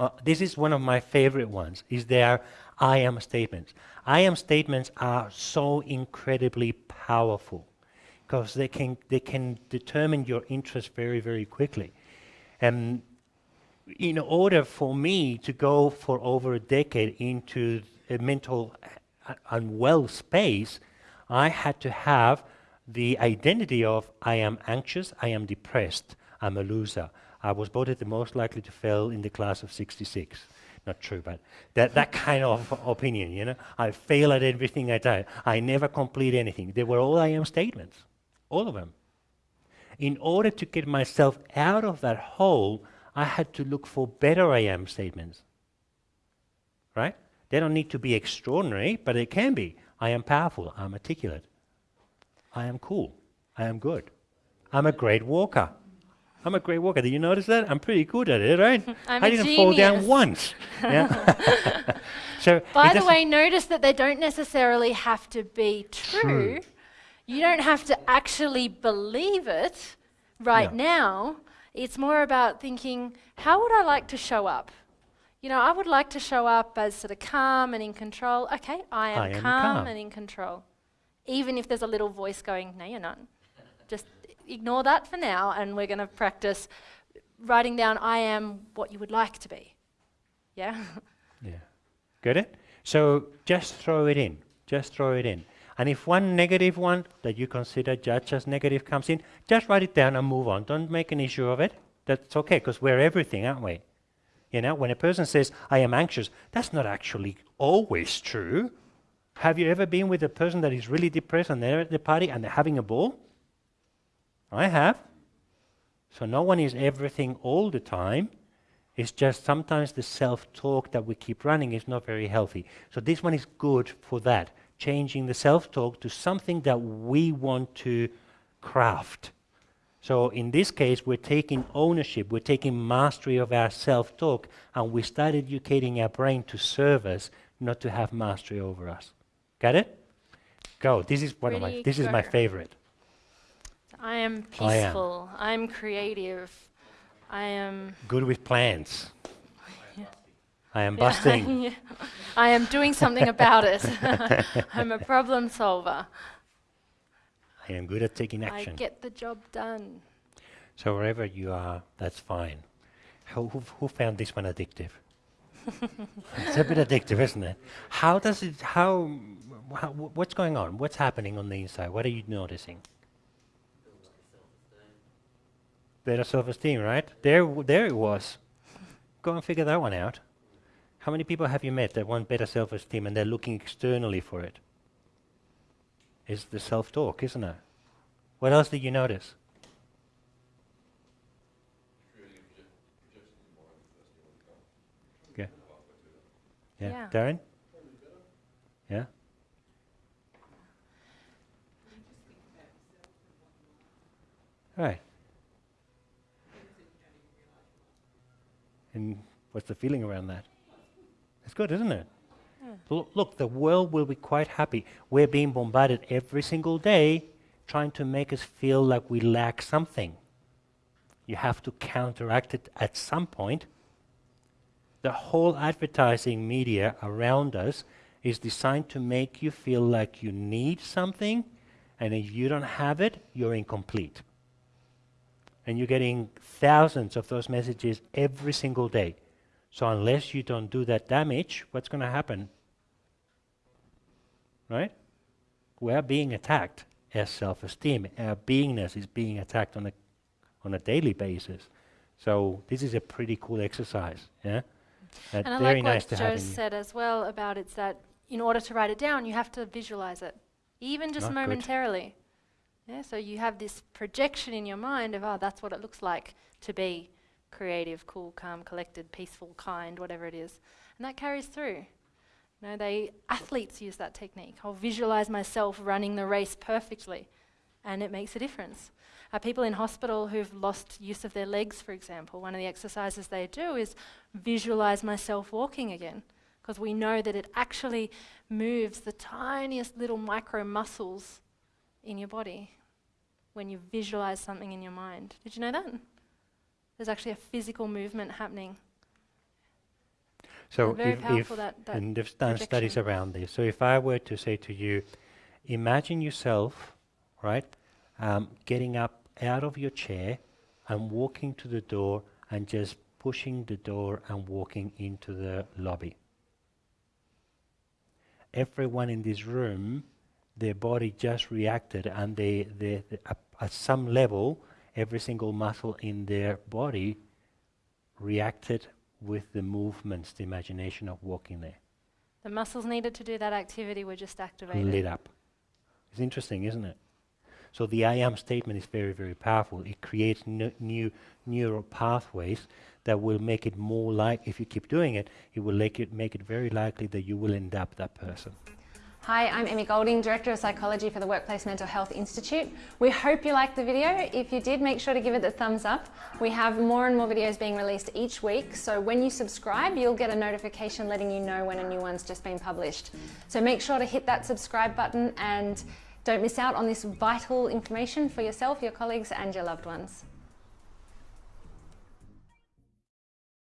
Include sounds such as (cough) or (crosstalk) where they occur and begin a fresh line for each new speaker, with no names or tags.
Uh, this is one of my favorite ones, is their I am statements. I am statements are so incredibly powerful because they can, they can determine your interest very, very quickly. And in order for me to go for over a decade into a mental unwell space, I had to have the identity of I am anxious, I am depressed, I'm a loser. I was voted the most likely to fail in the class of 66. Not true, but that, that (laughs) kind of opinion, you know. I fail at everything I do. I never complete anything. They were all I am statements, all of them. In order to get myself out of that hole, I had to look for better I am statements. Right? They don't need to be extraordinary, but they can be. I am powerful. I'm articulate. I am cool. I am good. I'm a great walker. I'm a great walker. Did you notice that? I'm pretty good at it, right? (laughs)
I'm
I didn't
genius.
fall down once. (laughs) Yeah. (laughs) so
By the way, notice that they don't necessarily have to be true.
True.
You don't have to actually believe it right
No.
now. It's more about thinking, how would I like to show up? You know, I would like to show up as sort of calm and in control. Okay, I am,
I am
calm,
calm.
and in control. Even if there's a little voice going, no, you're not. Just ignore that for now, and we're going to practice writing down, I am what you would like to be. Yeah? (laughs)
Yeah. Get it? So just throw it in. Just throw it in. And if one negative one that you consider judged as negative comes in, just write it down and move on. Don't make an issue of it. That's okay, because we're everything, aren't we? You know, when a person says, I am anxious, that's not actually always true. Have you ever been with a person that is really depressed and they're at the party and they're having a ball? I have. So no one is everything all the time. It's just sometimes the self talk that we keep running is not very healthy. So this one is good for that, changing the self talk to something that we want to craft. So in this case, we're taking ownership, we're taking mastery of our self talk, and we start educating our brain to serve us, not to have mastery over us. Got it? Go. This is one of my. This is my favorite.
I am peaceful. I am creative. I am.
Good with plans. (laughs) I am busting. (laughs)
yeah. I am doing something about it. (laughs) I'm a problem solver.
I am good at taking action.
I get the job done.
So wherever you are, that's fine. Who, who, who found this one addictive? it's a bit addictive, isn't it? How does it? How, how? What's going on? What's happening on the inside? What are you noticing? Better self-esteem, right? There, w- there it was. Go and figure that one out. How many people have you met that want better self-esteem and they're looking externally for it? It's the self-talk, isn't it? What else did you notice? Okay. Yeah.
Yeah.
Darren? Yeah? Right. And what's the feeling around that? It's good, isn't it? Hmm. Lo- Look, the world will be quite happy. We're being bombarded every single day trying to make us feel like we lack something. You have to counteract it at some point. The whole advertising media around us is designed to make you feel like you need something, and if you don't have it, you're incomplete. And you're getting thousands of those messages every single day. So unless you don't do that damage, what's going to happen? Right? We are being attacked as self-esteem. Our beingness is being attacked on a on a daily basis. So this is a pretty cool exercise. Yeah. Uh,
And I like
nice
what Joe
have in you.
said as well about it's that in order to write it down, you have to visualize it, even just
Ah, good.
momentarily. Yeah, so you have this projection in your mind of, oh, that's what it looks like to be creative, cool, calm, collected, peaceful, kind, whatever it is. And that carries through. You know, they athletes use that technique. I'll visualize myself running the race perfectly, and it makes a difference. Uh, people in hospital who've lost use of their legs, for example, one of the exercises they do is visualize myself walking again, because we know that it actually moves the tiniest little micro muscles in your body when you visualize something in your mind. Did you know that? There's actually a physical movement happening.
So
very
if, if
that- that
and they've done studies around this. So if I were to say to you, imagine yourself, right, um, getting up out of your chair and walking to the door and just pushing the door and walking into the lobby. Everyone in this room, their body just reacted, and they, they, they at, some level, every single muscle in their body reacted with the movements, the imagination of walking there.
The muscles needed to do that activity were just activated.
lit up. It's interesting, isn't it? So the I am statement is very, very powerful. It creates n- new neural pathways that will make it more like, if you keep doing it, it will make it, make it very likely that you will end up that person.
Hi, I'm Amy Golding, Director of Psychology for the Workplace Mental Health Institute. We hope you liked the video. If you did, make sure to give it the thumbs up. We have more and more videos being released each week, so when you subscribe, you'll get a notification letting you know when a new one's just been published. So make sure to hit that subscribe button and don't miss out on this vital information for yourself, your colleagues, and your loved ones.